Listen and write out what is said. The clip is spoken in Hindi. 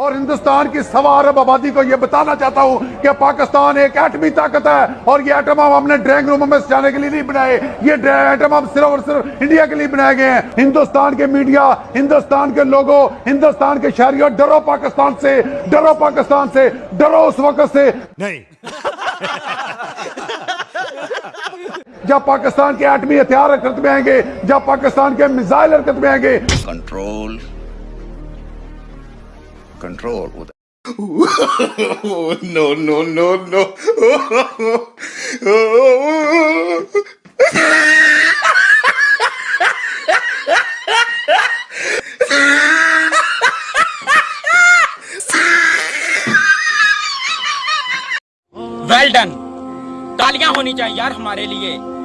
और हिंदुस्तान की सवा अरब आबादी को यह बताना चाहता हूँ कि पाकिस्तान एक एटमी ताकत है और ये एटम हम हमने ड्राइंग रूम में जाने के लिए नहीं बनाए। ये एटम हम सिर्फ़ और सिर्फ़ इंडिया के लिए बनाए गए हैं। हिंदुस्तान के मीडिया हिंदुस्तान के लोगों हिंदुस्तान के शहरियों डरो पाकिस्तान से डरो पाकिस्तान से डरो उस वक्त से। नहीं। जब पाकिस्तान के एटमी हथियार हरकत में आएँगे जब पाकिस्तान के मिसाइल हरकत में आएँगे। control control Oh, no, no, no, no. Well done तालियाँ होनी चाहिए यार हमारे लिए।